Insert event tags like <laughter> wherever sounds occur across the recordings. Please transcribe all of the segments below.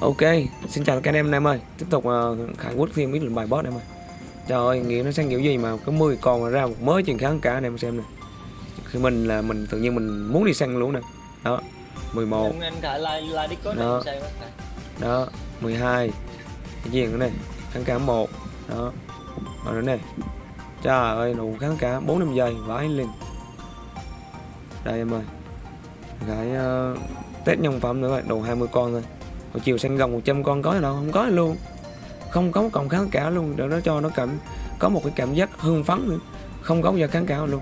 Ok, xin chào các anh em em ơi. Tiếp tục uh, Khải Quốc thêm ít lần bài boss em ơi. Trời ơi, nghĩa nó sang kiểu gì mà có 10 con mà ra một mới chuyện kháng cả anh em xem nè. Khi mình là mình tự nhiên mình muốn đi săn luôn nè. Đó, 11 anh, anh Khải like like Discord Đó. em xem. Đó, 12 Cái gì nữa này, kháng cả 1 Đó, rồi nữa này Trời ơi, đủ kháng cả 4 năm giây, vãi lên Đây em ơi. Khải uh, test nhân phẩm nữa rồi, đủ 20 con thôi Hồi chiều săn gần 100 con có đâu, không có luôn. Không có một con kháng cả luôn, để nó cho nó cảm Có một cái cảm giác hưng phấn nữa. Không có giờ kháng cả luôn.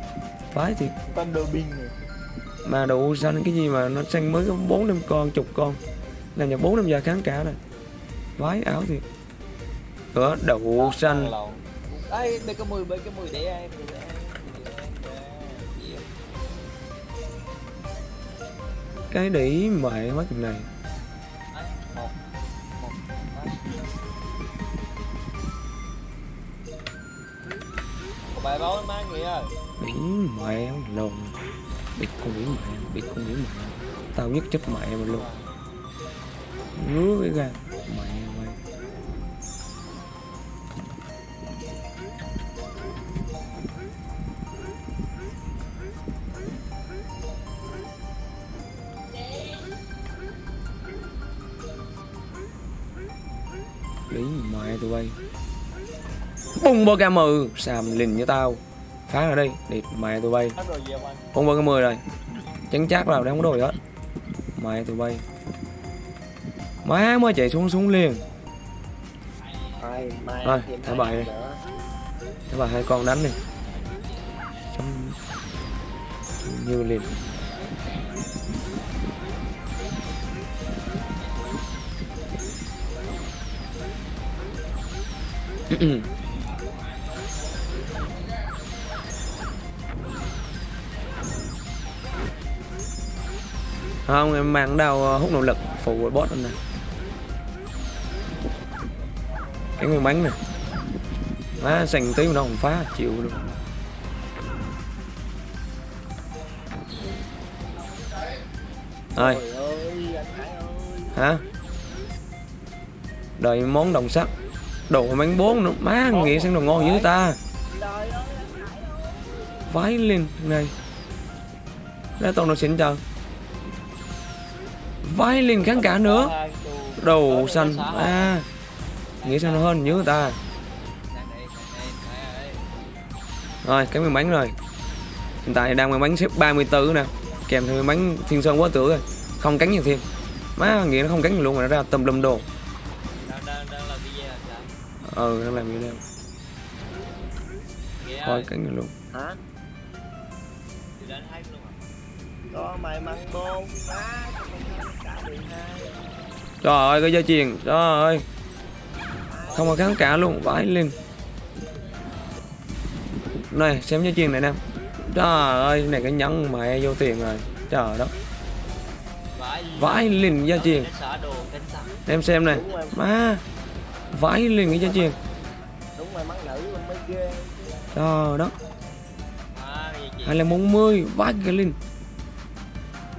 Binh này. Mà đủ xanh cái gì mà nó xanh mới có bốn năm con chục con. Làm cho bốn năm giờ kháng cả này vái áo thì cửa đậu xanh. lộn. Ấy đây có 10 bên cái 10 để em 10 để em 10 để em để em. cái đĩ mẹ mất cái này bài báo má nghĩa Biển mẹ lồn bị con biển mẹ bị con biển mẹ. Tao nhất chết mẹ mà luôn. Ngứa cái gan mẹ mày. Biển mẹ tụi bay. Bung bơ ca mừ Xàm lìn như tao? Phá ra đây Địt mẹ tụi bay. Bung ca mười rồi Chắn chắc là đang có đồ gì hết. Mẹ tụi bay. Má mới chạy xuống xuống liền. Rồi, thả bài đi. nữa. Thế bà hai con đánh đi. Xong Như liền <clears throat> không, em mang đau ờ, hút nội lực phụ với boss anh nè. Cái nguyên bánh nè. Má, sành tí mà nó không phá, chịu luôn. Rồi. Ơi hả? Đợi món đồng sắt. Đồ bánh bốn nữa. Má, nghĩ xem đồ ngon dữ ta. Vái lên, này. Ra toàn nó xịn trời vái lên kháng cả nữa. Đầu xanh à nghĩ sao nó hơn như người ta. Rồi cái miếng bánh rồi. Hiện tại đang miếng bánh xếp 34 nè. Kèm theo miếng bánh thiên sơn quá tử rồi. Không cánh gì thêm. Má nghĩ nó không cánh luôn mà nó ra tùm lum đồ. Ừ, đang đang làm video hả coi ơi, cánh gì luôn. Hả? Thì có à? mày măng bôn má trời ơi, cái dây chuyền. Trời ơi. Không có kháng cả luôn, vãi lên này, xem dây chuyền này nè. Trời ơi này cái nhẫn mẹ vô tiền rồi. Trời đất. Vãi lên dây chuyền. Em xem này. Má. Vãi lên cái dây chuyền. Trời đất. Hay hai là bốn mươi, vãi cái linh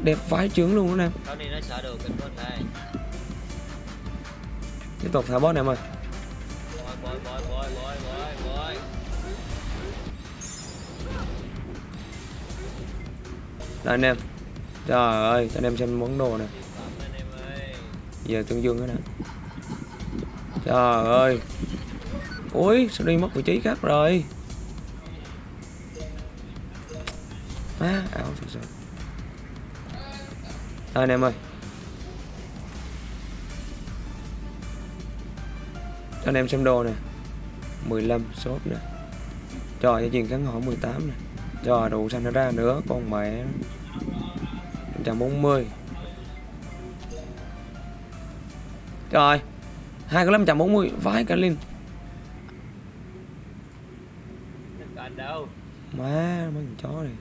đẹp vãi trướng luôn đó nè tiếp tục, thả boss này ơi. Đây anh em. Trời ơi, cho anh em xem món đồ nè. Giờ tương dương thế nè. Trời ơi. Ui, sao đi mất vị trí khác rồi? Má ảo thật sự đây anh em ơi. Cho anh em xem đồ nè. 15 shop nè. Cho cho chuyện kháng hỏi 18 nè. Cho đủ xanh nó ra nữa, con mẹ 140 Trời, hai cái 540 vãi cả Linh Tất đâu Má, mấy con chó này.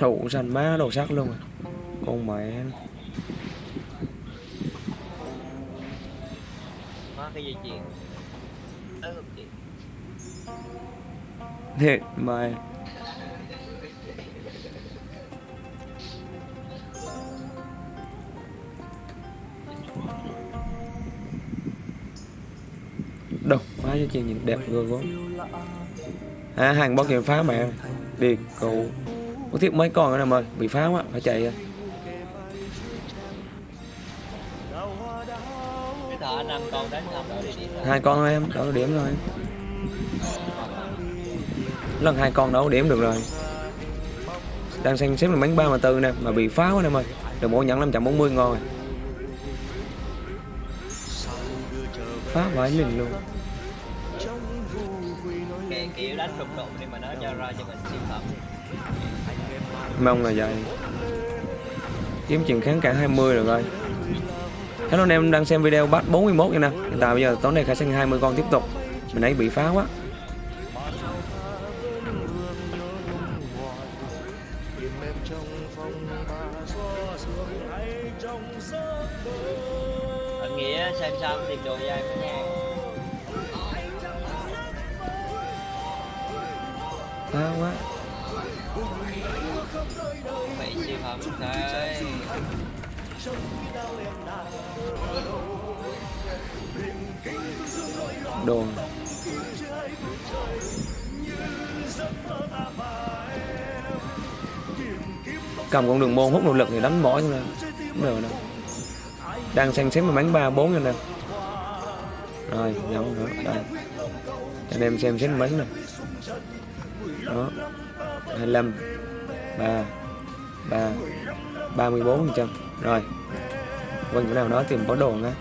Đủ xanh má, đồ sắc luôn à Con mẹ nó. cái dây chuyền. Tới không chị. Mời đâu má cho chị nhìn đẹp rồi quá à, hàng bao kìa phá mẹ đi cậu có thiết mấy con nữa em ơi bị phá quá phải chạy rồi thợ rồi. Hai con thôi em đỡ điểm rồi. Lần hai con đâu điểm được rồi. Đang xem xếp là bánh ba mà tư nè mà bị phá quá em ơi. Được mỗi nhận 540 ngon rồi phá vãi liền luôn. Cái kiểu đánh đụng đụng đi mà nó cho ra cho mình siêu phẩm. Mong là vậy. Kiếm chuyện kháng cả 20 rồi. coi Hello anh em đang xem video bắt 41 nha nè. Hiện tại bây giờ tối nay khai sinh 20 con tiếp tục. Mình ấy bị phá quá. Cầm con đường môn hút nội lực thì đánh mỏi cho nên Không được đâu Đang xem xếp mà bắn 3, 4 cho nên Rồi, nhậu nữa Đây. Cho anh em xem xếp bắn nè. Đó. 25 3 3 34 phần trăm Rồi. Quanh chỗ nào đó tìm có đồ nha.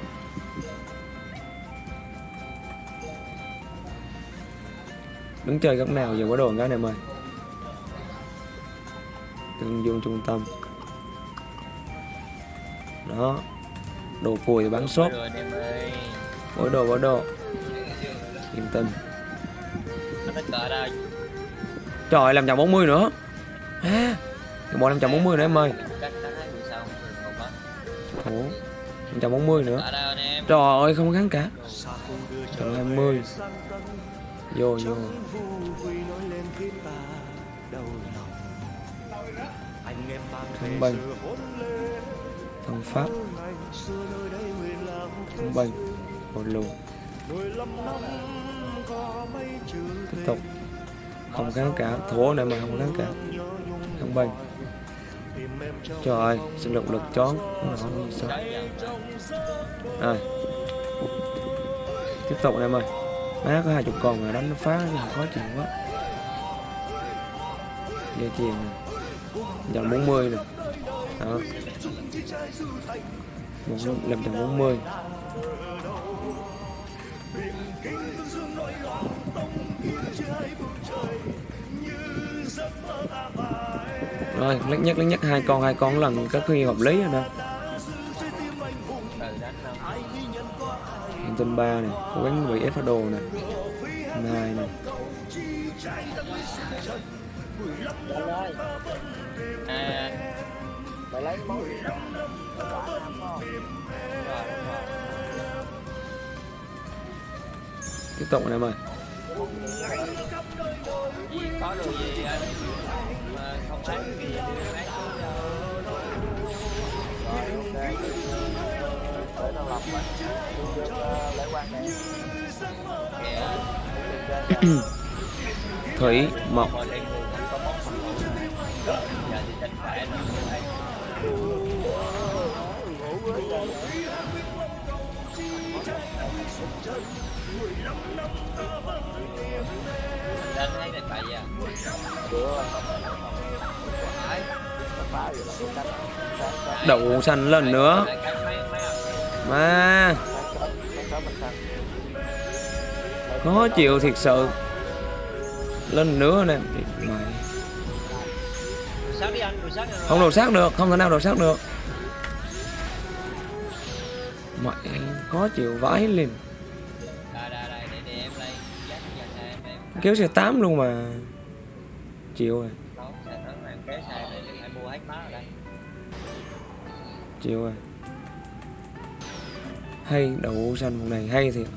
Đứng chơi góc nào giờ có đồ cái này mời Tương dương trung tâm. Đó Đồ thì bán ơi Mỗi đồ mỗi đồ. Yên tâm. Trời làm chồng 40 nữa. À, Cái bộ 540 nữa em ơi. Ủa? 540 nữa. Trời ơi không kháng cả. Trời 20 Vô vô Thông bình. Thông pháp. Thông bình. Một lù Tiếp tục. Không kháng cả Thua này mà không kháng cả Thông bình. Trời ơi Sinh lực lực chón. Không sao. Rồi. Tiếp tục em ơi. Má có hai chục con rồi đánh nó phá khó chịu quá. Dây chuyền nè Dòng 40 này Đó. Một lần 40 Rồi, lắc nhắc lắc nhắc hai con hai con lần các khi hợp lý rồi đó. Từ tinh 3 này Cố gắng bị ép đồ này hai này mày lấy món gì đó Tiếp tục này em ơi. Có đồ gì mà không thấy cái gì bán Thủy không thì thấy à Đậu xanh lần nữa. Mà. Khó chịu thiệt sự. Lên nữa nè. Mày. Không đồ sát được, Không thể nào đồ sát được. Mày khó chịu vãi liền Kéo xe 8 luôn mà. Chịu rồi. Chịu rồi. Hay đậu xanh vùng này hay thiệt.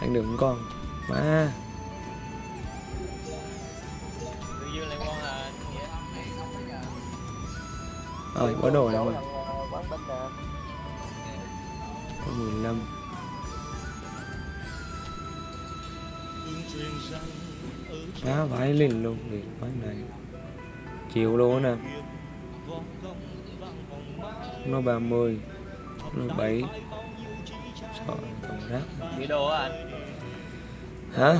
Ăn được con. Mà Ờ, rồi có đồ đâu mà, mười 15 đá vãi lên luôn thì quán này. Chịu luôn nè. Nó 30 nó bảy, Trời còn rác. Đồ anh? Hả?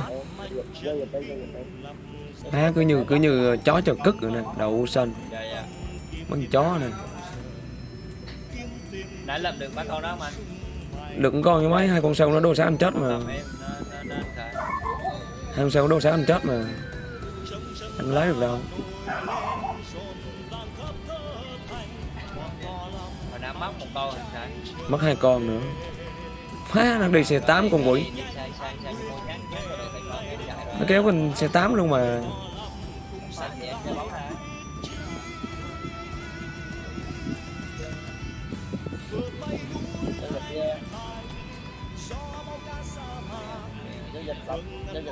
Há cứ như cứ như chó chờ cất rồi nè, đậu xanh. Con chó này Đã làm được ba con đó anh? Được con con như mấy hai con sâu nó đô sát anh chết mà Hai con sâu đô sát anh chết mà Anh lấy được đâu mất một con rồi khởi Mất hai con nữa Má nó đi xe 8 con quỷ Nó kéo con xe 8 luôn mà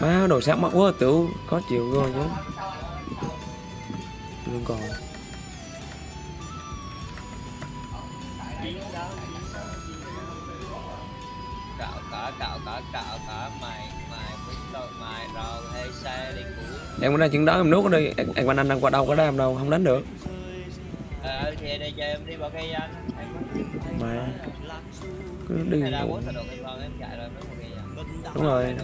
Má đồ sát mắt quá tiểu khó chịu rồi chứ. Luôn còn. Cạo cả cạo cả cạo cả mày mày biết đâu mày rồi hay xe đi cũ. Em có đang chuyện đó em nuốt ở đây Em em anh đang qua đâu có đam đâu không đánh được. Ờ thì đây cho em đi vào cây anh Em Mà cứ đi. Đúng rồi.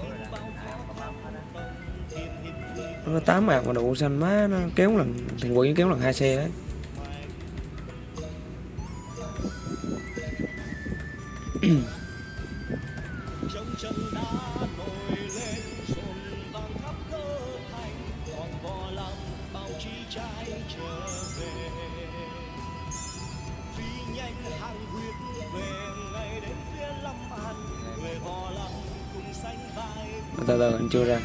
Nó có tám mạc mà đủ xanh má, nó kéo lần, Thằng quỷ kéo lần hai xe đấy. <clears throat> từ từ anh chưa ra.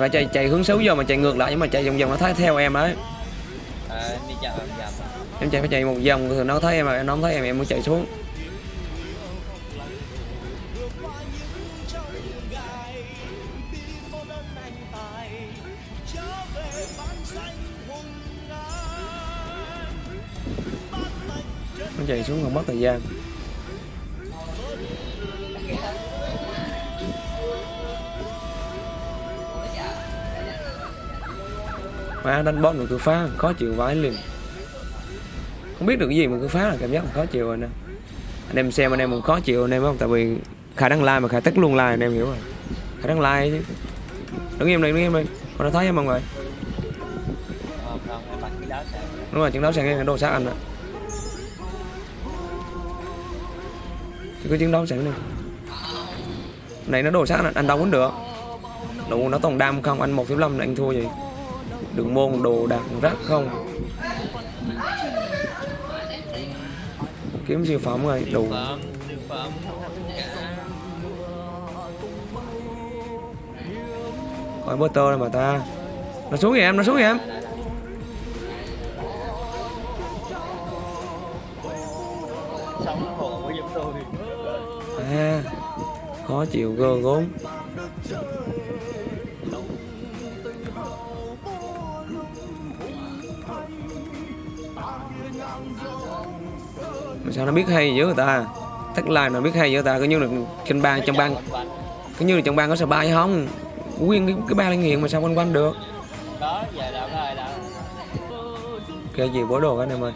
Phải chạy chạy hướng xấu giờ mà chạy ngược lại nhưng mà chạy vòng vòng nó thấy theo em đấy em chậm Em chạy phải chạy một vòng thì nó thấy em mà nó không thấy em em mới chạy xuống. Nó chạy xuống còn mất thời gian phá đánh boss mà cứ phá khó chịu vãi liền. Không biết được cái gì mà cứ phá là cảm giác khó chịu rồi nè. Anh em xem anh em cũng khó chịu anh em không? Tại vì Khả đăng like mà Khả tắt luôn like anh em hiểu rồi. Khả đăng like chứ. Đứng im đây đứng im đây. Con đã thấy em mọi người? Đúng rồi trận đấu sang cái đồ sát anh ạ. Chứ cứ chiến đấu sẵn đi. Này nó đồ sát anh, anh đâu cũng được. Đủ nó toàn đam không? Anh 1.5 là anh thua gì Đường môn đồ đạc rác không? Kiếm siêu phẩm rồi đủ coi Siêu tơ mà ta. Nó xuống kìa em, Nó xuống kìa em. Sống chúng tôi À Khó chịu gơ gốm sao nó biết hay dữ người ta? Thất like nó biết hay dữ người ta Cứ như là trên bang trong bang. Cứ như là trong bang có sợ bay hay không? Nguyên cái, cái ba linh nghiện mà sao quanh quanh được? Đó giờ rồi cái gì bố đồ anh em ơi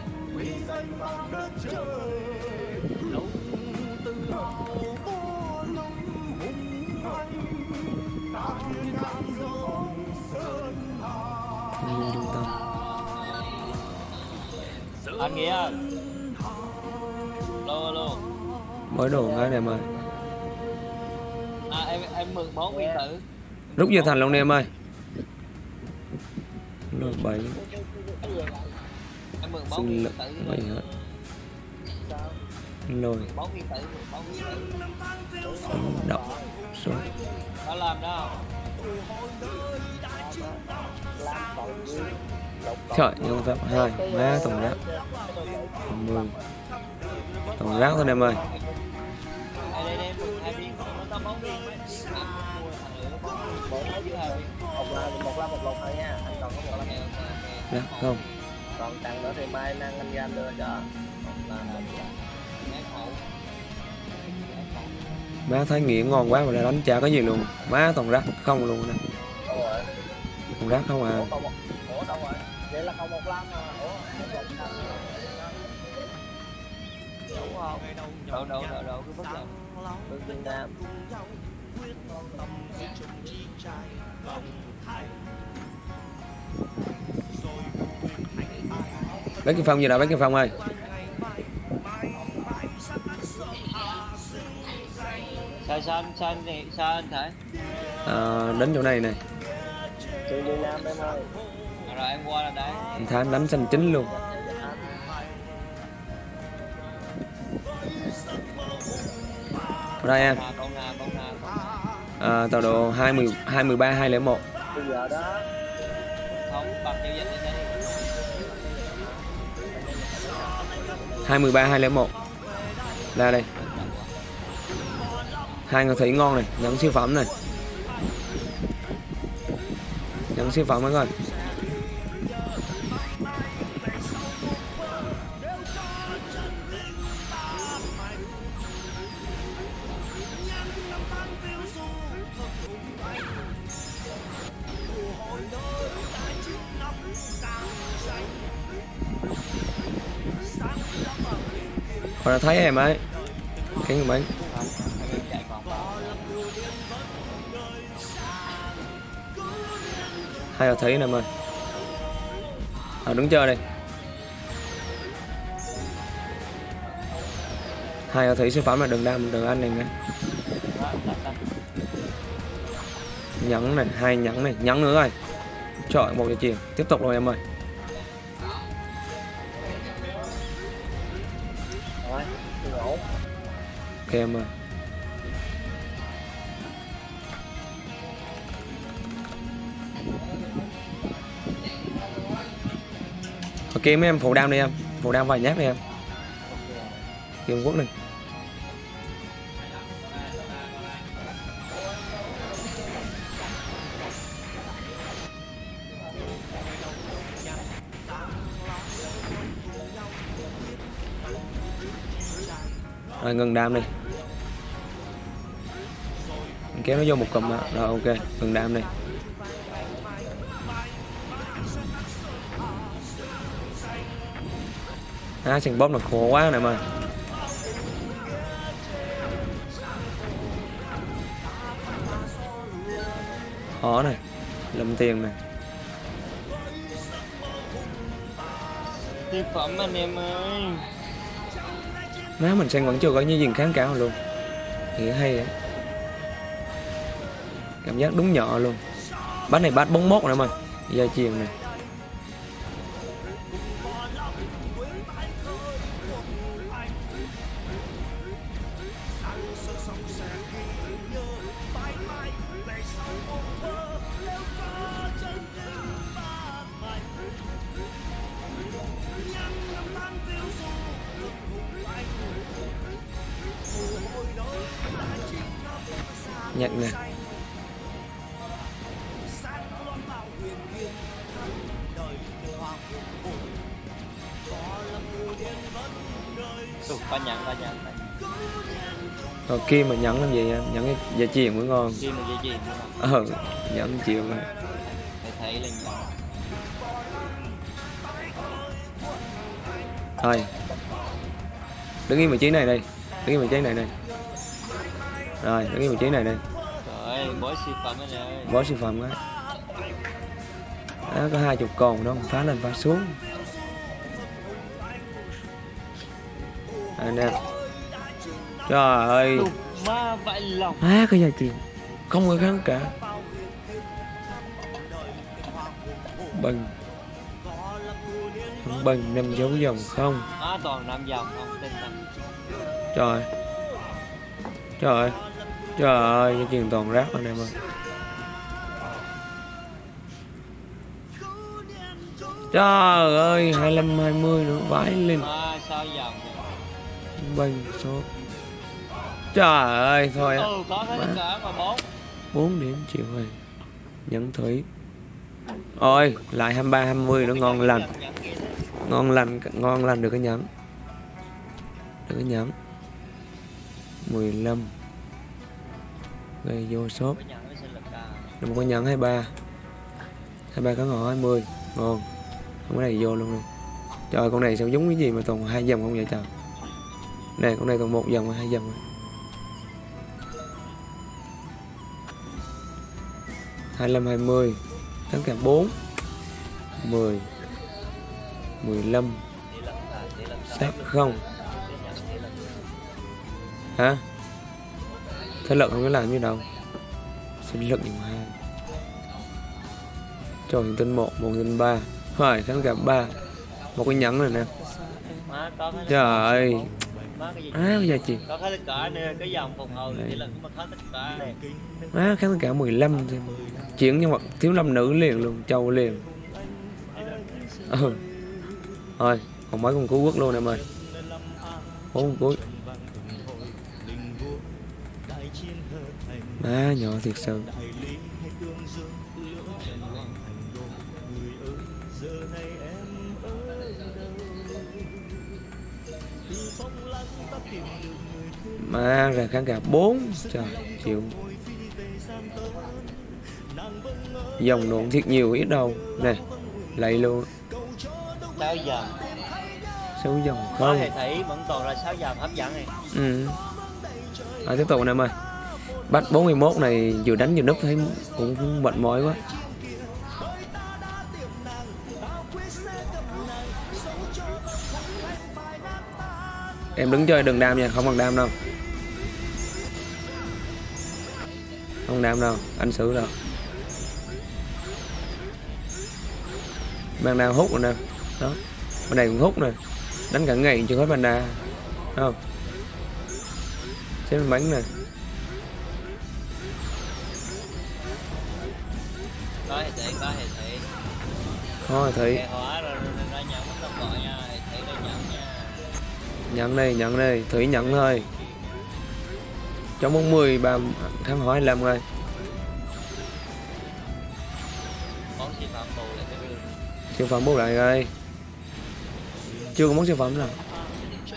anh nghĩa ơi. Mới đồ anh em ơi à em em mượn bốn nguyên tử. Rút về thành luôn em ơi. Rồi bảy. Em mượn sinh nguyên tử. Bảy hết lôi động số có làm đó trời nhưng phép hai má tổng rác. Mười. Tổng rác thôi em ơi lửa có dưới viên một là một la một lột thôi nha anh còn có một la ok không. Còn tặng nữa thì mai năng anh ra đưa cho một má thấy nghiện ngon quá mà lại đánh chả có gì luôn. Má toàn rác không luôn nè. Đâu rác không à. ủa đâu rồi vậy là còn một mà ủa đúng không đâu đâu đâu đâu cứ bất động Việt Nam bác kim phong gì đâu bác kim phong ơi? Sao sao anh sao anh sao anh thể? À, đến chỗ này này từ Việt Nam em ơi. Rồi em qua là đấy. Anh Thái đánh xanh chính luôn. Ở đây em à con nào con nào con nào à, tọa độ 20 23 201 bây giờ đó không bằng giao dịch lên đây 213 201 ra đây. Hai ngọc thủy ngon này nhận siêu phẩm này. Nhận siêu phẩm mấy coi. Họ đã thấy em ấy Cái người bánh hay hai là thấy nè em ơi à, đứng chơi đây Hai là thấy sư phẩm là đừng đam đừng ăn này nè, Nhẫn này, hai nhẫn này, nhẫn nữa rồi. Trời một cái chiều. Tiếp tục rồi em ơi. Em à Ok, mấy em phụ đam đi em. Phụ đam vài nhát đi em. Kim Quốc này. Rồi, ngừng đam đi. Kéo nó vô một cụm đó. Rồi ok Ngừng đam đi Á sừng bóp là khổ quá này mà. Khó này Lâm tiền này thực phẩm anh em ơi. Má mình sang vẫn chưa có như gì kháng cáo luôn. Thì hay á Cảm giác đúng nhỏ luôn. Bát này bát 41 nữa mà Gia chiều này Kia mà nhẫn làm gì em? Nhẫn cái giá tiền mới ngon. Khi mà dây chuyền? Ờ, nhẫn chịu rồi. Phải thấy là nhận. Thôi. Đứng yên vị trí này đây. Đứng yên vị trí này đây. Rồi, đứng yên vị trí này đây. Ơi, bói siêu phẩm anh ơi. Bó siêu phẩm á. Đó, có hai chục con đó, phá lên phá xuống. Anh em. Trời ơi. Ma lòng. Má cái giá tiền. Không có kháng cả. Bằng. Bằng năm dấu dòng không. Á toàn năm dòng không tin rằng. Trời Trời Trời ơi Cái chuyện toàn rác anh em ơi Trời ơi 25 20 nữa vãi lên? Bình số Trời ơi thôi Ừ, có tất cả mà bốn. 4 điểm chịu rồi. Nhẫn thủy. Ôi lại 23 20 nữa ngon lành. Ngon lành Ngon lành được cái nhẫn. Được cái nhẫn. 15 Gây vô shop. Nó. Được một cái nhẫn 23 23 cá ngọ 20 Ngon. Không có này vô luôn đi Trời con này sao giống cái gì mà toàn hai dòng không vậy trời? Này con này toàn một dòng hai dòng rồi hai mươi hai mươi 4 10 15 Tỷ Sát không? Hả? Thế lực không có làm như đâu Sinh lực nhiều hai Cho hình tinh 1, một hình ba. 3 Hỏi tháng gặp 3 Một cái nhắn này nè. Trời ơi má cái gì? Á cái giá trị Có hết tất cả nè, cái dòng phục hồi tỷ lệ cũng mà hết tất cả này. Á kháng cả 15 thì Chuyển nhân vật thiếu lâm nữ liền luôn Châu liền Ừ Thôi Còn mấy con cứu quốc luôn em ơi Bốn con cuối Má nhỏ thiệt sự Má ra kháng cả 4 Trời chịu. Dòng nộn thiệt nhiều ít đâu Nè Lạy luôn Sáu dòng. Sáu dòng không? Hệ thủy vẫn còn là sáu dòng hấp dẫn này. Ừ. À, tiếp tục anh em ơi Bắt 41 này vừa đánh vừa núp thấy cũng mệt mỏi quá Em đứng chơi đừng đam nha, không cần đam đâu. Không đam đâu, anh xử đâu Mang đam hút rồi nè. Đó, bên này cũng hút nè. Đánh cả ngày chưa hết Thấy không? Xếp bánh nè. Có hệ thủy, có hệ thấy Hệ hóa nhận đây nhận đây thủy nhận thôi. Trong 40 ba tháng hỏi làm rồi. Siêu phẩm siêu bút lại rồi. Chưa có món siêu phẩm nào.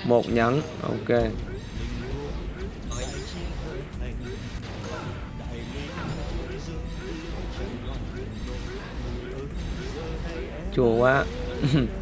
Một nhẫn ok. Chùa quá <laughs>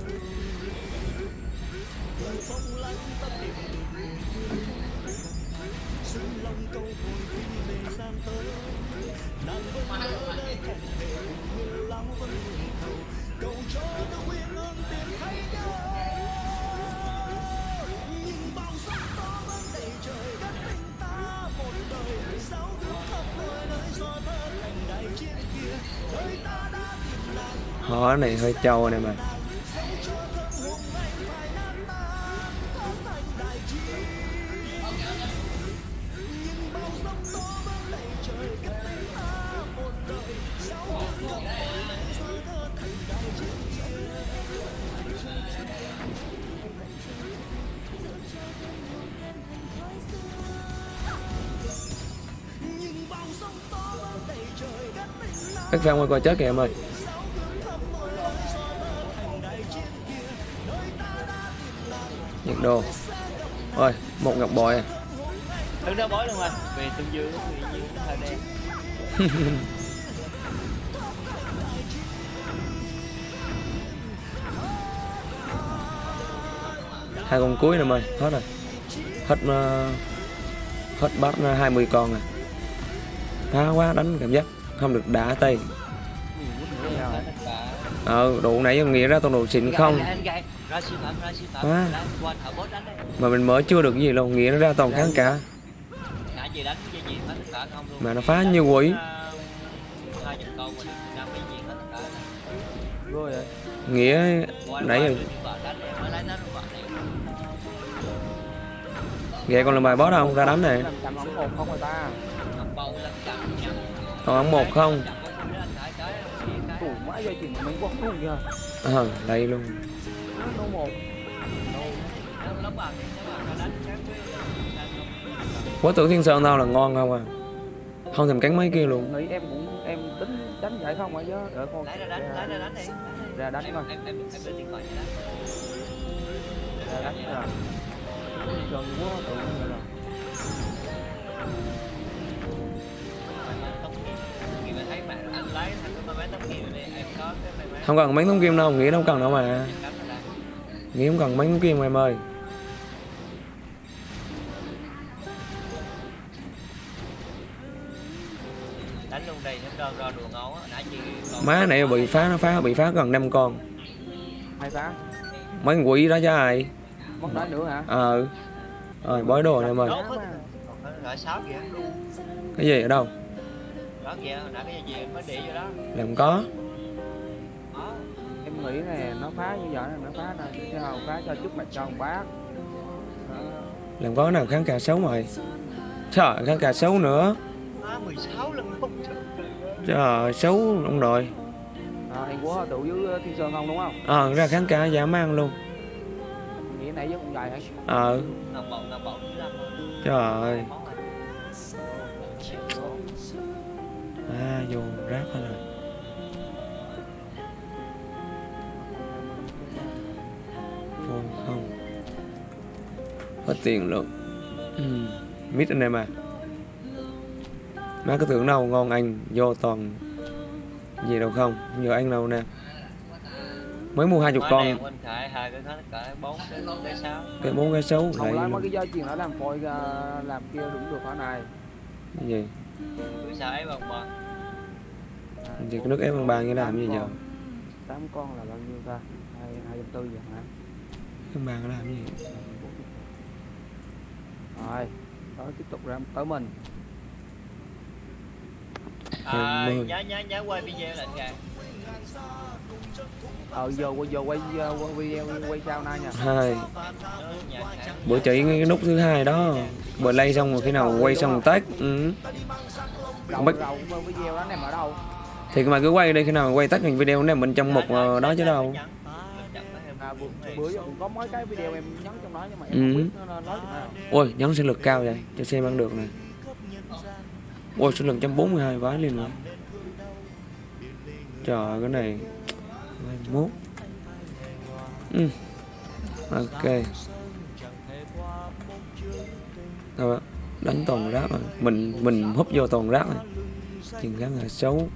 hơi trâu này mà. Các fan ngoài coi chết kìa em ơi. Độ ôi một ngọc bội. Đứng đó bói luôn rồi. Về tương dương thì dương hơi đen. <laughs> Hai con cuối em ơi hết rồi. Hết ờ, hết bắt ờ, 20 con à phá quá đánh cảm giác không được đá tay. Ờ đủ nãy giờ nghĩ ra toàn đồ xịn không đấy mà mình mới chưa được cái gì đâu nghĩ nó ra toàn kháng cả. Nãy gì đánh dây chuyền hết tất cả không luôn. Mà nó phá như quỷ. rồi. Vậy nghĩa nãy này. Ghẹ còn là bài boss không? Ra đánh này. Không còn ống một không. Ờ đây luôn làm không? Quá tử thiên sơn tao là ngon không à? Không thèm cắn mấy kia luôn. Nghĩ em cũng em tính đánh vậy không phải chứ đợi con lấy ra đánh lấy ra đánh đi. Ra đánh em coi. Em em em điện thoại cho đánh. Ra đánh rồi gần quá nhiên rồi. Máy không cần mấy thống kim đâu nghĩ đâu cần đâu mà nghĩ không cần mấy thống kim em ơi. Đánh luôn đây nó đơn ra đùa ngấu á nãy chị còn má này bị phá nó phá bị phá gần năm con. Hai phá? Mấy con quỷ đó chứ ai? Mất đá nữa hả? Ờ. Rồi bói đồ này em ơi. Cái gì ở đâu? Đó kìa hồi nãy cái gì em mới để vô đó. Làm có. đó nghĩ này nó phá như vậy là nó phá nè chứ không phá cho trước mặt cho ông bác Đó. làm có cái nào kháng cả xấu mày? Trời kháng cả xấu nữa. Má 16 lần không trời xấu ông nội à, em của tụ với thiên sơn không đúng không? Ờ ra kháng cả dã man luôn. Nghĩ nãy với con dài hả? Ờ. Đâu trời. Ơi à vô rác hết rồi hết tiền luôn. Ừ. mít anh em à. Má cứ tưởng đâu ngon anh vô toàn gì đâu không? Giờ anh đâu nè? Mới mua hai chục con. anh khải hai cái bốn cái cái sáu. Cái bốn cái xấu không lại lấy mấy cái dây chuyền đó làm phôi ra làm kia đúng được hả này? Cái gì? Thì cái nước ép bằng bàn như làm gì giờ tám con là bao nhiêu ta? Hai hai trăm tư vậy hả? Bằng bàn làm gì rồi đó tiếp tục ra tới mình. À, nhớ nhớ nhớ quay video lại kìa. Ờ giờ quay giờ quay quay video quay sao nay nha. Hai. Bữa chỉ cái nút thứ hai đó. Bữa lay xong rồi khi nào quay xong tách ừ. đâu? Thì mà cứ quay đi khi nào quay tắt thành video này mình trong một ờ, đó chứ đâu bữa, có mấy cái video em nhắn trong đó nhưng mà em Ừ. không biết nó nó nói ôi nhấn sinh lực cao vậy. Cho xem ăn được nè. Ôi sinh lực 142 vái liền rồi trời cái này. 21 ừ. ok. Rồi đánh toàn rác rồi. Mình mình húp vô toàn rác rồi. Chừng khá là xấu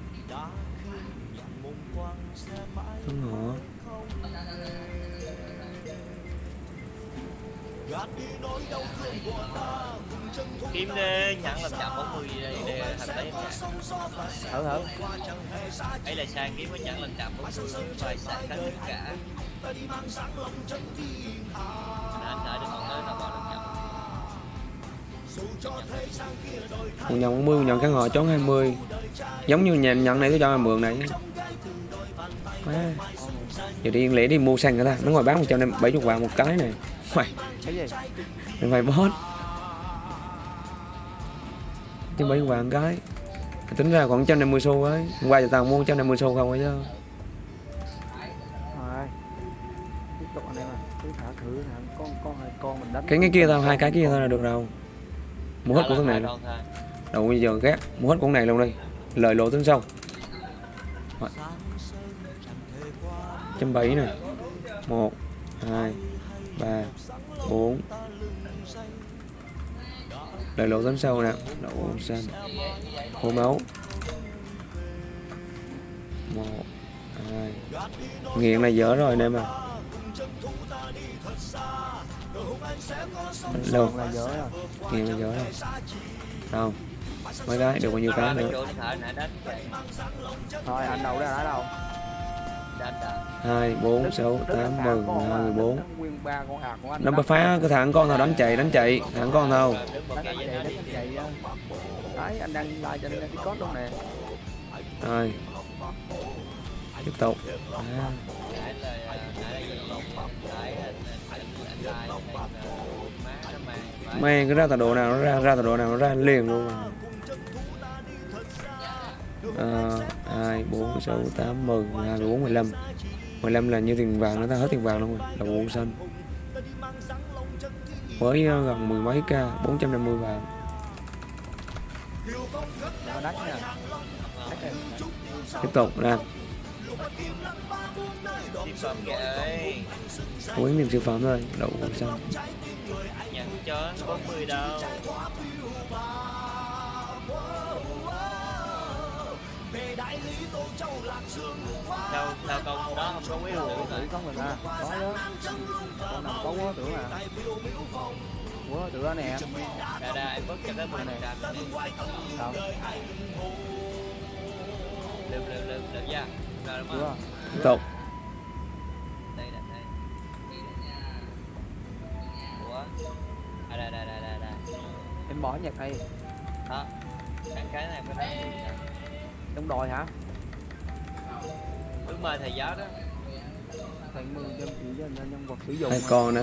kiếm đi nhận làm chậm 40 để, để thành nha thử thử. Ấy là sang kiếm mới nhận làm chậm 40 vài sạc cả tất cả. Anh đợi được còn tới nào vào làm chậm một nhận 40 một nhận kháng họ chón 20 giống như nhà nhận này tôi cho mượn này. Má. giờ đi lẽ đi mua xăng người ta. Nó ngồi bán 170 vàng một cái này mày. Cái gì? Mày boss. Chứ bảy vàng cái tính ra khoảng 150 xu ấy. Hôm qua giờ tao mua 150 xu không ấy chứ. Rồi tiếp tục anh em cứ thả thử thả con con hai con mình đánh cái cái kia tao hai cái kia tao là được đâu mua hết của này con thôi. đầu bây giờ ghét. Mua hết thằng này luôn đi. Lời lộ tiếng sau. Trăm bảy này một hai ba bốn. Đợi lỗ tấn sâu nè. Đậu xanh. Khô máu. Một hai. Nghiện này dở rồi anh em à Đâu? Còn là dở rồi. Nghiện này dở rồi. Đâu Mấy cái được bao nhiêu cái nữa? Thôi anh đâu ra ở đâu đánh đã hai bốn sáu tám mười mười hai mười bốn. nguyên ba con hạt của anh nó phá cái thằng con nào đánh chạy đánh chạy. Thằng con nào? Đấy anh đang like trên discord luôn nè. Rồi tiếp tục. À, anh anh anh anh mang cái ra tọa độ nào nó ra ra tọa độ nào nó ra liền luôn à. Ờ, hai bốn sáu tám mười hai mười bốn mười lăm. Mười lăm là như tiền vàng nó ta hết tiền vàng luôn rồi là bộ xanh. Với ờ, gần mười mấy k 450 vàng. Tiếp tục nè. Quyến niềm siêu phẩm thôi đậu xanh. Nhận cho 40 đâu đâu sao con đó không có Ủa, rượu tưởng không mình à? Có đó. con nào có quá tưởng à? Quá tưởng đó nè Đà đà em bớt cho cái mình này sao Lượm lượm lượm lượm ra Rồi đúng không? tiếp tục. À đây đây đây đây đây. Em bỏ nhạc này Đó cái này có đó trong đòi hả? Ước mơ thầy giáo đó. Thành mười trăm chỉ cho nhân nhân vật sử dụng hai con nè.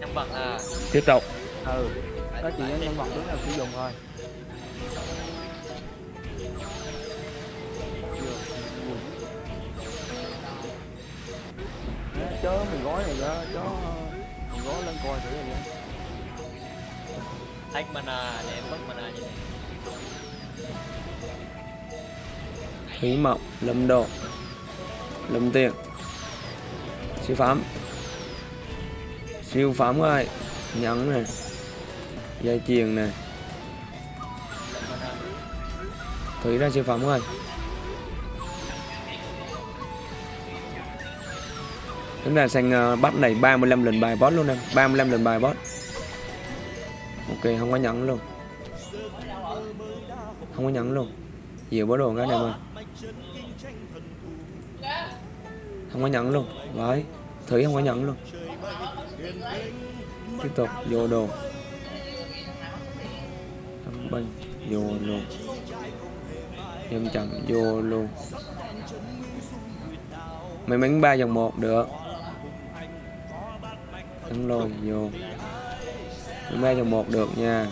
Nhân vật à. Tiếp tục. Ừ có chỉ cho nhân vật đúng là sử dụng thôi chớ mình gói này đó chớ mình gói lên coi thử rồi vậy Take mana để em mất mana như này thủy mộng lâm độ lâm tiền siêu phẩm siêu phẩm ơi nhẫn nè dây chuyền nè thủy ra siêu phẩm ơi chúng ta sang ờ, uh, bắt này 35 lần bài boss luôn em. 35 lần bài boss. Ok không có nhẫn luôn. Không có nhẫn luôn. Nhiều bó đồ cái này mà không có nhận luôn. Đấy, thủy không có nhận luôn. Tiếp tục, vô đồ. Thâm binh vô luôn nhân chậm, vô luôn mấy mắn ba dòng một, được. Thắng lôi, vô. May ba dòng một, được nha.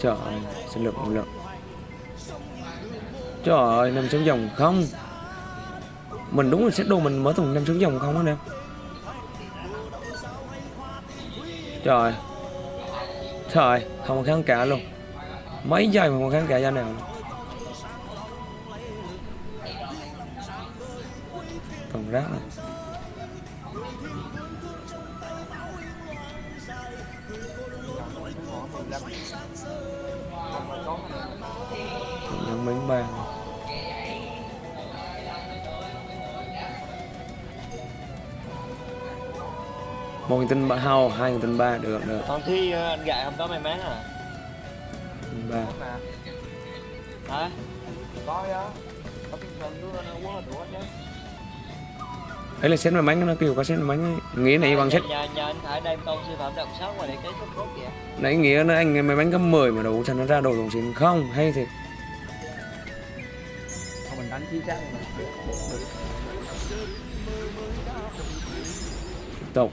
Trời ơi sinh lực một lực trời ơi năm xuống dòng không? Mình đúng là xét đồ mình mở thùng năm xuống dòng không anh em trời. Trời, không kháng cả luôn. Mấy giây mà không kháng cả ra nào. Luôn. còn rác này nhân bánh bàn. Một nghìn tinh ba hao hai nghìn tinh ba được được. Còn thi ờ, anh gại không có may mắn à? Ba. Hả? có á có tinh thần nữa nó quá đủ chứ. Ấy là set may mắn nó kêu có set may mắn ấy. nghĩa này bằng set Nhà, nhà anh Khải đem con siêu phẩm động sáu ngoài để cái cốt cốt kìa. Nãy nghĩa nó anh may mắn cấp 10 mà đủ sao nó ra đồ đồng xịn. Không hay thì Thôi mình đánh chính xác tục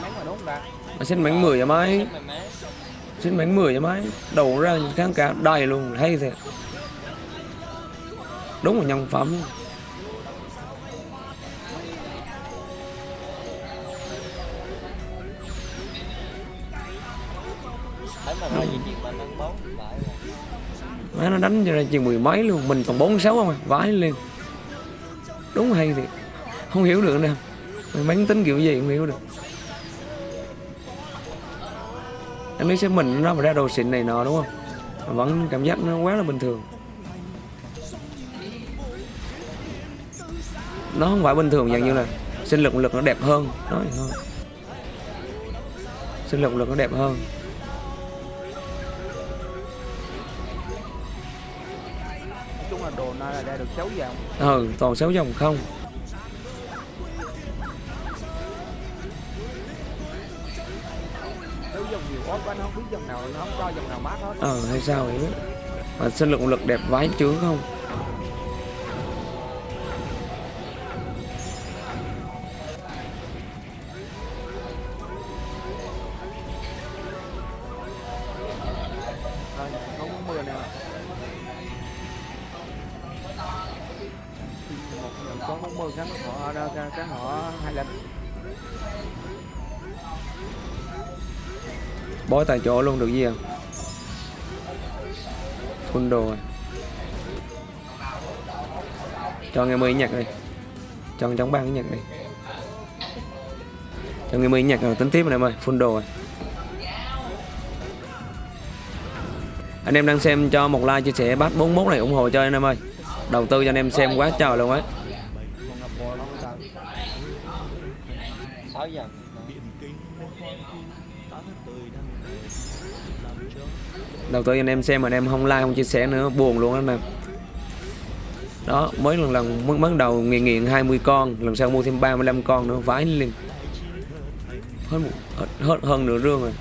mà xin bánh 10 cho Mày xin bánh 10 cho mày đầu ra kháng cả đầy luôn, hay thiệt. Đúng là nhân phẩm. Má nó đánh cho ra chừng mười mấy luôn, mình còn bốn sáu không à vãi lên đúng hay thiệt. Không hiểu được nè. Mày bánh tính kiểu gì không hiểu được. Anh biết xem mình nó mà ra đồ xịn này nọ đúng không? Vẫn cảm giác nó quá là bình thường. Nó không phải bình thường dạng như là sinh lực lực nó đẹp hơn. Nói thôi sinh lực lực nó đẹp hơn. Nói chung là đồ này là ra được xấu dòng ừ toàn sáu dòng không Ờ, nó không cho dòng nào mát hết. Ờ hay sao vậy? Mà sinh lực lực đẹp vãi trướng không? Bói tại chỗ luôn, được gì không? Full đồ rồi. Cho nghe mới nhạc đi. Cho chống băng nhạc đi. Cho nghe mới nhạc rồi, tính tiếp này em ơi, full đồ rồi. Anh em đang xem cho một like chia sẻ bát 41 này ủng hộ cho anh em ơi. Đầu tư cho anh em xem quá trời luôn ấy 6 giờ. Đầu tư anh em xem mà anh em không like không chia sẻ nữa buồn luôn anh em. Đó mới lần lần mới bắt đầu nghiện nghiện 20 con lần sau mua thêm 35 con nữa vãi liền. Hết hết, hết hơn nửa rương rồi.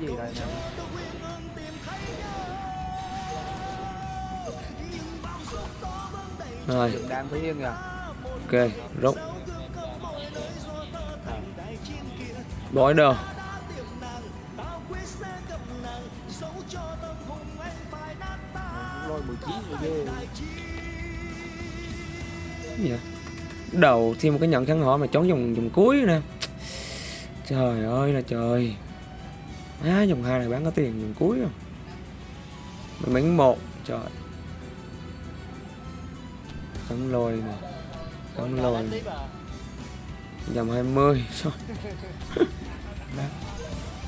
Cái gì đây? Nè rồi đang thấy yên kìa ok rút. Bói đồ. Lôi 19 rồi ghê. Cái gì vậy? đầu thêm một cái nhận khăn họ mà trốn dùng dùng cuối nè. Trời ơi là trời á dòng hai này bán có tiền dòng cuối không? Mình bán một, trời. Cắn lôi nè. Cắn lôi dòng 20 sao? <laughs>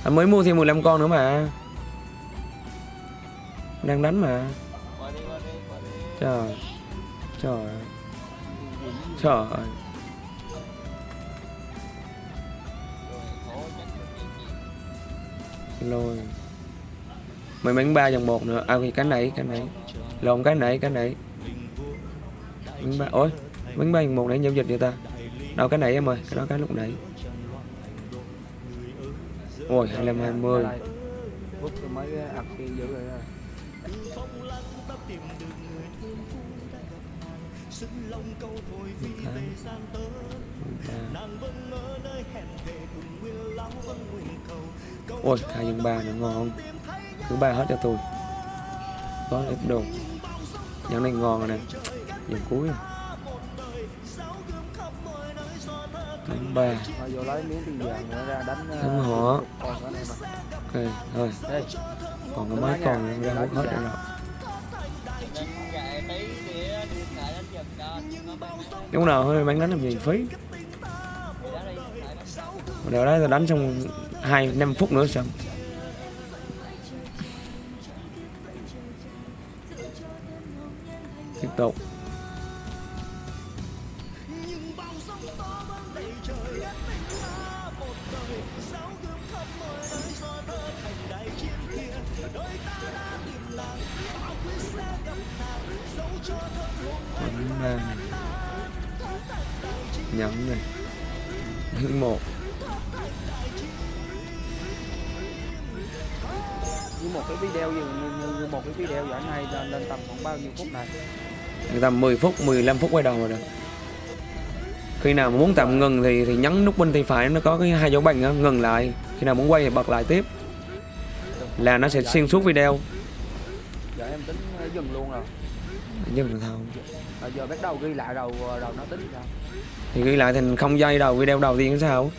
Anh à, mới mua thêm 15 con nữa mà. Đang đánh mà. Trời trời. Trời. Lôi. Mày bánh ba dòng một nữa. À cái cái này cái này. Lộn, cái này cái này. Bánh ba, ôi bánh ba dòng một nãy giao dịch vậy ta? Đâu, cái này em ơi, cái đó cái lúc nãy. Ôi, hai mươi hai mươi rồi đó. ôi hai dòng ba nữa ngon thứ ba hết cho tôi. Có ít đồ. dòng này ngon rồi nè. dòng cuối. rồi. bánh ba. đánh ờ, họ. em à. Ok thôi. Đây còn có mấy con ra hút hết rồi đúng nào hơi bán đánh làm gì phí Đều đó đánh trong hai năm là đánh 2 5 phút nữa xong. Tiếp tục. Ta 10 phút 15 phút quay đầu rồi đó. Khi nào mà muốn tạm ngừng thì thì nhấn nút bên tay phải nó có cái hai dấu bằng đó, ngừng lại. Khi nào muốn quay thì bật lại tiếp. Là nó sẽ xuyên suốt video. Giờ em tính ờ, dừng luôn rồi. Nhưng mà thôi. À, giờ bắt đầu ghi lại đầu đầu nó tính sao? Thì ghi lại thành không giây đầu video đầu tiên sao?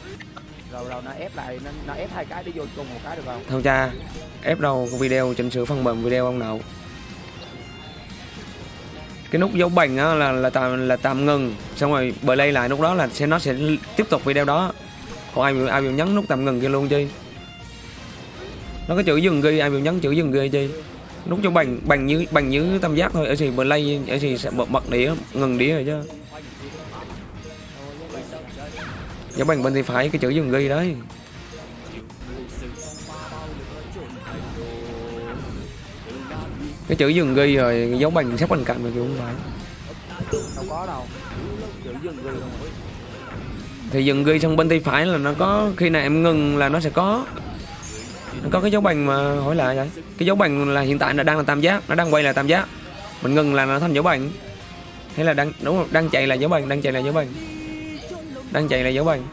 Rồi rồi nó ép lại nó, nó ép hai cái để vô chung một cái được không? Thôi cha ép đâu cái video chỉnh sửa phần mềm video ông nào cái nút dấu bằng á, là là tạm là tạm ngừng. Xong rồi play lại lúc đó là sẽ, nó sẽ tiếp tục video đó. Còn ai ai bị nhấn nút tạm ngừng kia luôn chi nó có chữ dừng ghi, ai bị nhấn chữ dừng ghi chi nút cho bằng bằng như bằng như tam giác thôi, ở gì play, ở gì sẽ bật bật đĩa, ngừng đĩa rồi chứ. Dấu bằng bên thì phải, cái chữ dừng ghi đấy. Cái chữ dừng ghi rồi dấu bằng sát bên cạnh mà kiểu không phải. Đâu có đâu. Chữ dừng ghi không thì dừng ghi xong bên tay phải là nó có khi nào em ngừng là nó sẽ có. Nó có cái dấu bằng mà hỏi lại vậy. Cái dấu bằng là hiện tại là đang là tam giác nó đang quay là tam giác. Mình ngừng là nó thành dấu bằng. Hay là đang đúng không? Đang chạy là dấu bằng đang chạy là dấu bằng. Đang chạy là dấu bằng.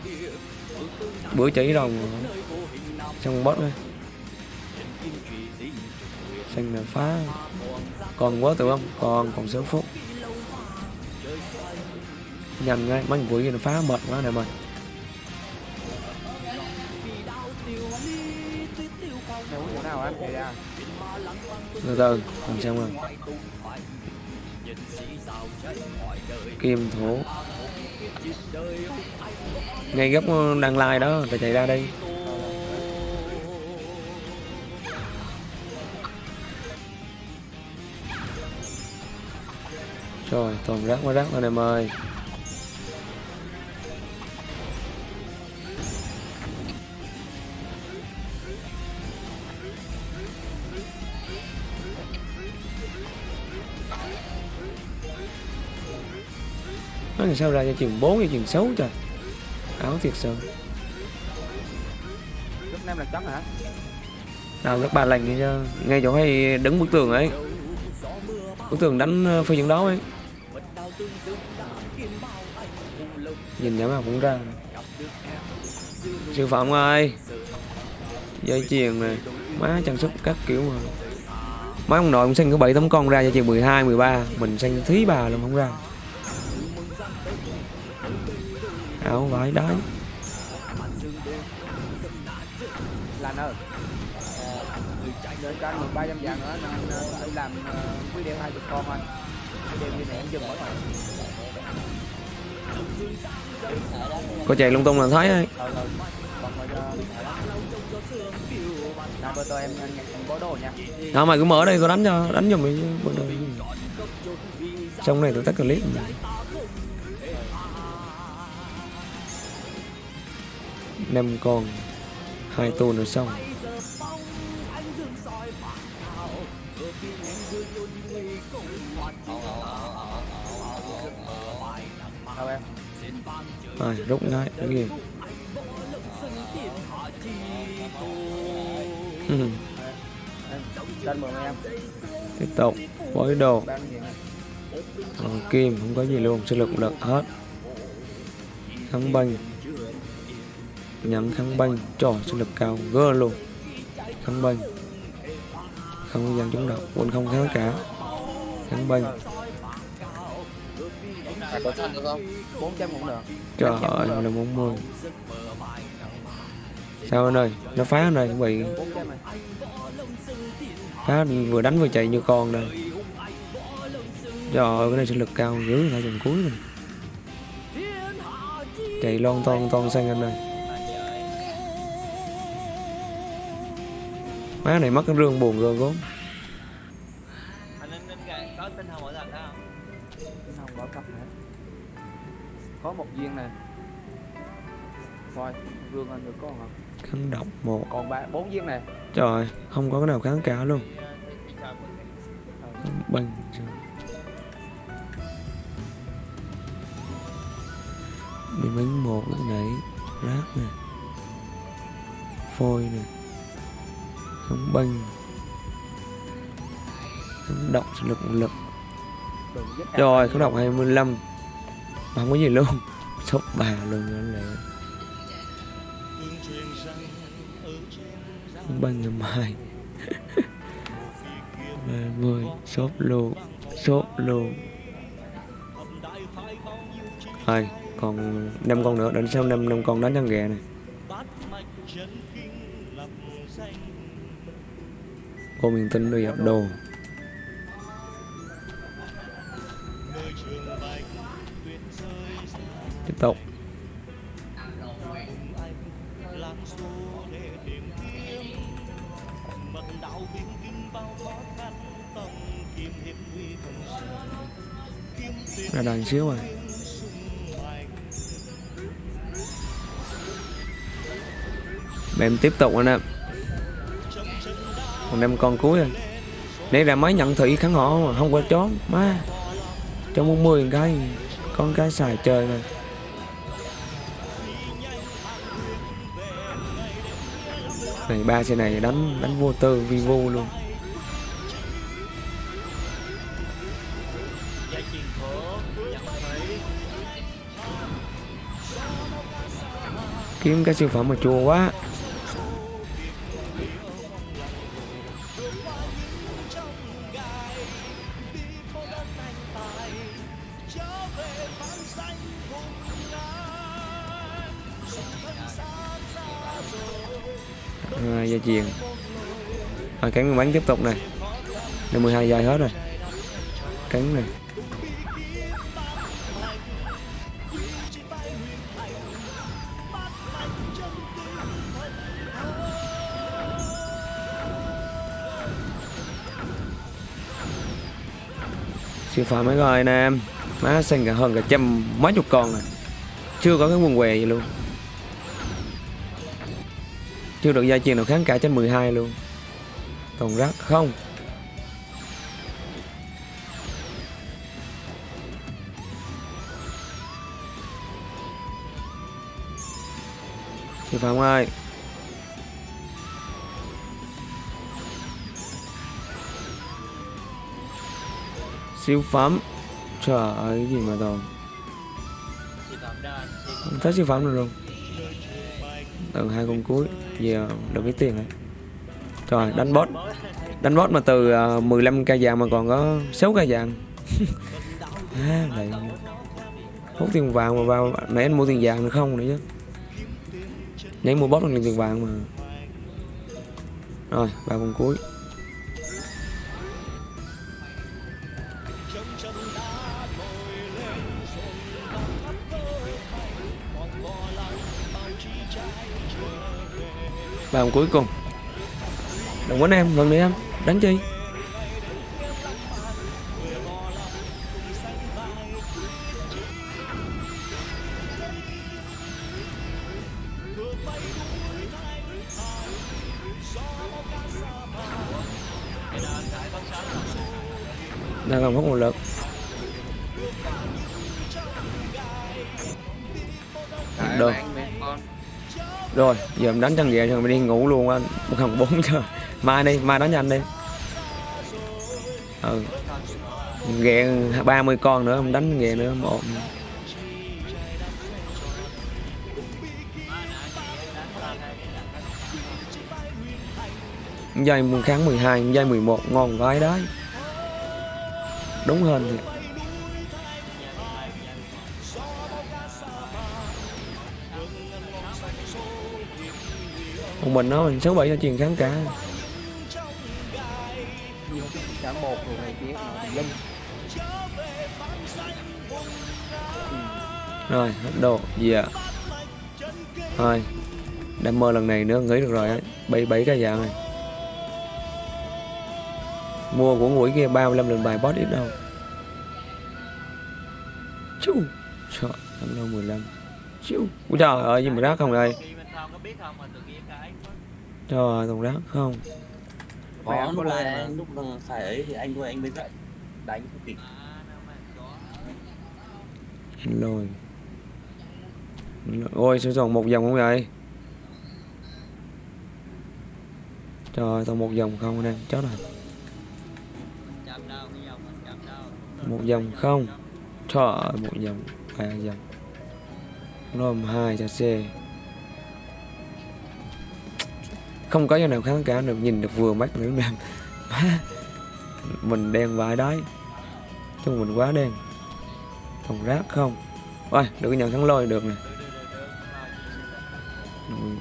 Bữa chỉ rồi xong bớt đây xanh là phá còn quá tự không còn còn sáu phút. Nhanh ngay mấy buổi kia nó phá mệt quá này mày từ từ còn xem rồi kim thủ. Ngay góc ờ, đang lai đó ta chạy ra đây. Rồi toàn rác quá rác thôi em ơi. Nó làm sao ra cho chừng 4 cho chừng 6 trời. Áo thiệt sự. Lúc em là chắn hả? Nào các bà lành đi cho ngay chỗ hay đứng bức tường ấy. Bức tường đánh ờ, phi trận đấu ấy nhìn nhắm nào cũng ra. Sư phạm ơi. Dây chuyền này má trang sức các kiểu mà. Má ông nội cũng sinh có bảy tấm con ra cho chừng 12, 13 mình sinh thí bà luôn không ra. Áo vải đáy Lan ơi. Ờ, Đợi cho anh 13 trăm vàng nữa nên ờ, làm ờ, video hai chục con anh video em dừng có chạy lung tung là thấy ấy Nào đó mày cứ mở đây có đánh cho, đánh giùm mày bữa đời trong này tôi tắt clip. Năm con, hai tô nữa xong. Rồi, rút ngay cái gì? Tiếp tục bối đồ. Bán còn kim, không có gì luôn, sức lực lực hết. Kháng banh. Nhắm kháng banh, trò sức lực cao gơ luôn. Kháng banh. Không gian chống độc quân không kháng cả. Kháng banh. À, có thân được không? 400 cũng được. Trời ơi là 40 sao anh ơi nó phá anh ơi bị 400 này. Phá vừa đánh vừa chạy như con đây. Trời ơi cái này sức lực cao dữ lại dòng cuối này chạy lon ton ton sang anh ơi. Má này mất cái rương buồn rồi gốm viên này. Rồi vương anh được con hả? Kháng độc một. Còn ba bốn viên này. Trời không có cái nào kháng cả luôn. Kháng banh bị bánh một lúc nãy rác nè phôi nè không banh không độc lực lực. Rồi hai không độc 25 mà không có gì luôn sốc bà luôn đó là ba ngày mai ba mươi sốt luôn sốt luôn. Thôi, còn năm con nữa đến sau năm năm con đánh thằng ghẹ này. Cô miền tinh đi dập đồ. Tiếp tục. Là đàn xíu rồi. Em tiếp tục anh em. Còn đem con cuối rồi. Nãy ra máy nhận thị kháng họ mà không qua chó má, cho muốn mười cái, con cái xài chơi rồi. Này, ba xe này đánh đánh vô tư vi vô luôn. Kiếm cái siêu phẩm mà chua quá. À, cắn bắn tiếp tục này. Năm 12 dài hết rồi. Cắn này. Siêu phẩm mấy rồi nè. Em má xanh cả hơn cả trăm mấy chục con này, chưa có cái quần què gì luôn. Chưa được gia truyền nào kháng cả trên 12 luôn còn rác không? Siêu phạm ơi. Siêu phẩm. Trời ơi cái gì mà toàn không thấy siêu phẩm được luôn. Từ hai con cuối, giờ được cái tiền rồi trời đánh boss đánh boss mà từ ờ, 15 ca vàng mà còn có 6 ca vàng. <laughs> À, lại hút tiền vàng mà vào nãy anh mua tiền vàng nữa không nữa chứ. Nãy mua boss bằng tiền vàng mà. Rồi vào vòng cuối. Vòng cuối cùng đừng quấn em gần đi em. Đánh chi. Giờ em đánh chân về rồi mình đi ngủ luôn anh gần bốn giờ. Mai đi, mai đánh nhanh đi. Ừ. Ghẹ 30 con nữa, em đánh ghẹ nữa, một. Dây kháng 12 dây 11 ngon vãi đấy. Đúng hơn thiệt. Một mình nó mình sáu bảy cho truyền kháng cả. Cả một này mà linh. Rồi hết đồ. Gì ạ? Thôi đam mơ lần này nữa nghĩ được rồi ấy. Bảy bảy cái dạng này. Mua của mũi kia 35 lần bài boss ít đâu. Chú. Trời năm đâu 15 chú. Trời ơi gì mà rác không đây biết không mà tự nhiên cái trời ơi còn rác không? Có có lúc là- lúc là phải ấy thì anh thôi anh mới dậy đánh không kịp. À, lôi. Ôi sao còn một dòng không vậy? Trời ơi còn một dòng không mình chậm đâu. Một dòng không. Trời ơi một dòng ba dòng rom hai cho c không có chỗ nào kháng cả được, nhìn được vừa mắt nữa nam mình đen vài đấy chung mình quá đen. Còn rác không? Ôi, được nhận thắng lôi được nè.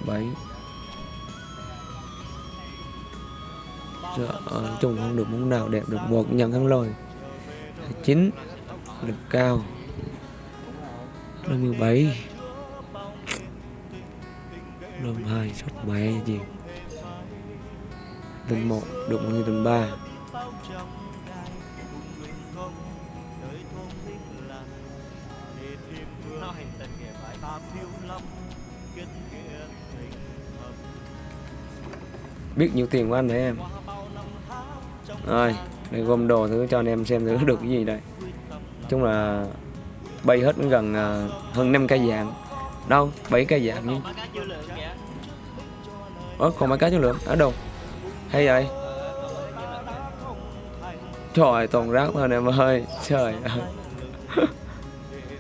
Bảy. Trời chung không được món nào đẹp được. Một nhận thắng lôi. Chín. Được cao. Năm mươi bảy. Năm hai, sắp mẹ gì? Tầng 1, đụng người tầng 3 biết nhiều tiền của anh đấy em. Rồi để gom đồ thứ cho anh em xem thử được cái gì đây. Chung là bay hết gần à, hơn 5 cây dạng. Đâu 7 cây dạng nhưng Có ớ còn mấy cái chất lượng? Ở đâu? Hay vậy? Trời toàn rác thôi em ơi. Trời ơi.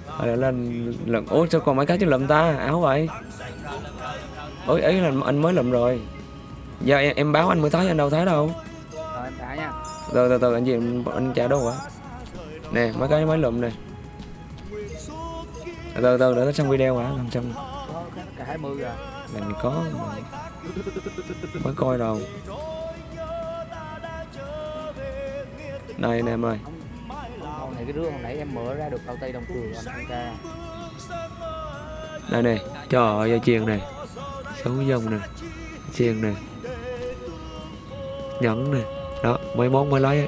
Hồi là lần ủa sao còn mấy cái chất lượng ta? Áo vậy. Ôi ấy là anh mới lụm rồi. Giờ em, em báo anh mới thấy anh đâu thấy đâu. Từ từ từ anh gì anh, trả đâu hả? Nè mấy cái mới lụm nè. Từ từ để nó xong video hả? Làm xong có cả 20 rồi mình có mới coi đâu đây anh em ơi con này cái rương hồi nãy em mở ra được bao tay đồng cường anh ra đây này trời ơi chuyền này. Sáu dòng này chuyền này. Nhẫn này. Đó mấy món mới lấy ấy.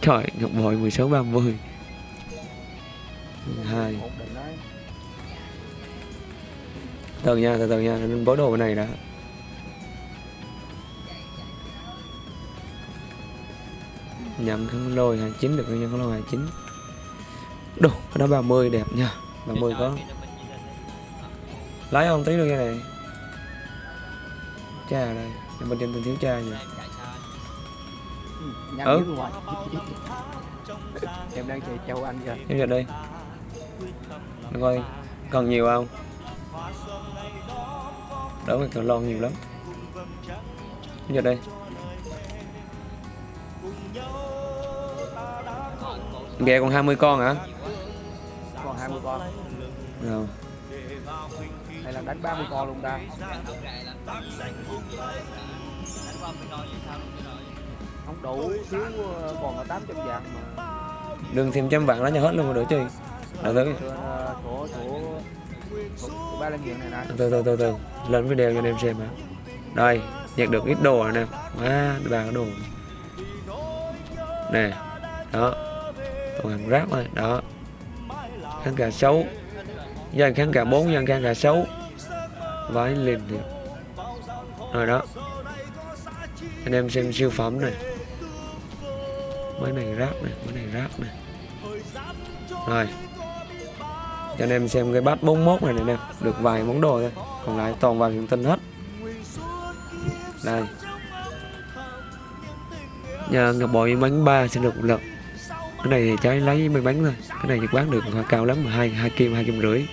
trời ngọc bội 16 30 hai. Từ nha từ từ nha nên bó đồ bên này đã nhậm khăn lôi 29 được nhân khăn lôi 29 đồ cái đó 30 đẹp nha. 30 có. Lấy không tí nữa cái này. Cha đây bên trên tên thiếu cha vậy Ừ, em đang chạy châu anh kìa. Em vào đây Để coi còn nhiều không? Đỡ cái cần lon nhiều lắm. Em vào đây Ghẹ còn 20 con hả? còn 20 con Rồi. hay là đánh 30 con luôn ta không đủ thiếu ờ, còn có 800 vàng mà Đừng thêm trăm vạn lá cho hết luôn rồi đỡ chơi. Đợi tới chỗ ba nghiện này nè từ từ từ từ lên video cho anh em xem hả? Đây, nhặt được ít đồ rồi nè. Quá, ba cái đồ. Nè. Đó. Hàng rác thôi, đó. Kháng cả xấu. Dân kháng cả 4, dân kháng cả xấu. Vãi liền thì. Rồi đó. Anh em xem siêu phẩm này. Mấy này rác này, mấy này rác này. Rồi. Cho anh em xem cái bát 41 này này nè, được vài món đồ thôi. Còn lại toàn vàng hiện tinh hết. Đây. Nhà ngọc bội bánh ba sẽ được một lần. Cái này trái lấy may mắn thôi. Cái này thì bán được hoa cao lắm hai hai kim hai kim rưỡi.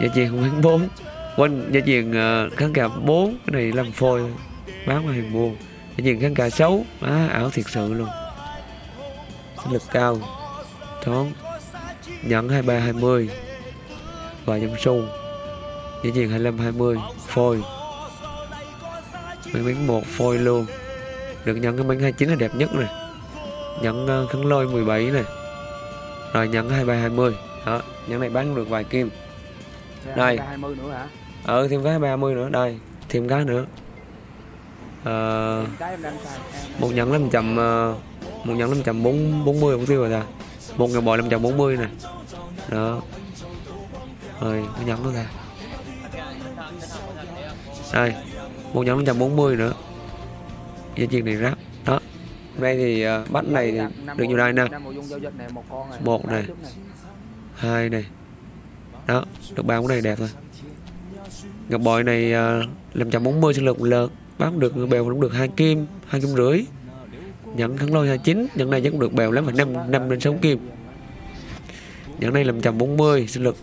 Giá tiền không bán bốn. Quên giá tiền ờ, kháng cả bốn Cái này làm phôi. Bán mà hàng mua Giá tiền kháng cả xấu Á, ảo thiệt sự luôn Sinh lực cao toán nhận hai ba hai mươi Và dâm xu Giá tiền 25 20 Phôi may mắn một phôi luôn Được nhận cái bánh 29 là đẹp nhất này Nhẫn uh, khăn lôi 17 này. Rồi nhẫn 23 20 Đó Nhẫn này bán được vài kim. Đây. 20 nữa hả? Ờ thêm cái 30 nữa. Đây Thêm cái nữa. Ờ em một nhẫn 500 ờ, một nhẫn 540 không tiêu rồi ta. Một ngàn bò 540 nè đó. Rồi cái nhẫn đó ra đây một nhẫn 540 nữa. Giá tiền này đó nay thì uh, bắt này thì được nhiều đây nè một này. Hai này. Đó được ba con này đẹp rồi ngọc bội này ờ, làm trăm bốn mươi sinh lực lớn bán được bèo cũng được hai kim hai kim rưỡi. Nhận thắng lôi 29 nhận này vẫn được bèo lắm phải năm năm đến sáu kim. Nhận này làm trăm bốn mươi sinh lực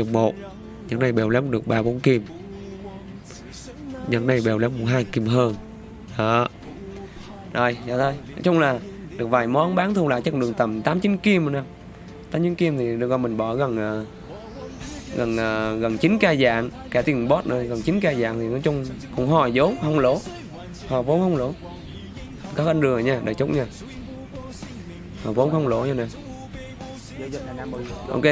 uh, một. Nhận này bèo lắm được ba bốn kim. Nhận này bèo lắm hai kim hơn. Đó rồi dạ thôi. Nói chung là được vài món bán thu lại chắc được tầm 8 9 kim rồi nè. 8 9 kim thì được coi mình bỏ gần ờ, gần ờ, gần 9 ca dạng, cả tiền bot nữa gần 9 ca dạng thì nói chung cũng hòa vốn, không lỗ. Hòa vốn không lỗ. Các anh đường nha, đợi chút nha. Hòa vốn không lỗ nha nè. Ok.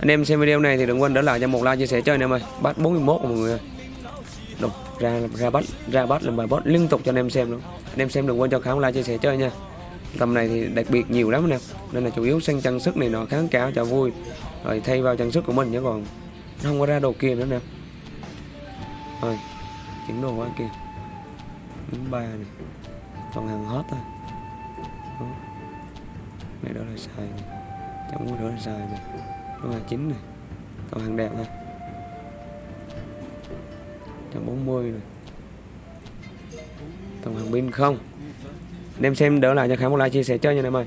Anh em xem video này thì đừng quên để lại cho một like, chia sẻ chơi anh em ơi. Bắt 41 mọi người ơi ra ra bắt ra bắt làm bài boss liên tục cho anh em xem luôn. Anh em xem đừng quên cho kháng like, chia sẻ chơi nha. Tầm này thì đặc biệt nhiều lắm anh em nên là chủ yếu sang trang sức này nọ, kháng cáo cho vui. Rồi thay vào trang sức của mình chứ còn nó không có ra đồ kia nữa nè. Rồi, chuyển đồ qua kia. Đứng ba này toàn hàng hot thôi Đó. này, đó là xài này chẳng có đó là xài này đó là chín này toàn hàng đẹp thôi 140 này tổng hàng pin không. Anh em xem đỡ lại cho khá một like chia sẻ chơi nha anh em ơi.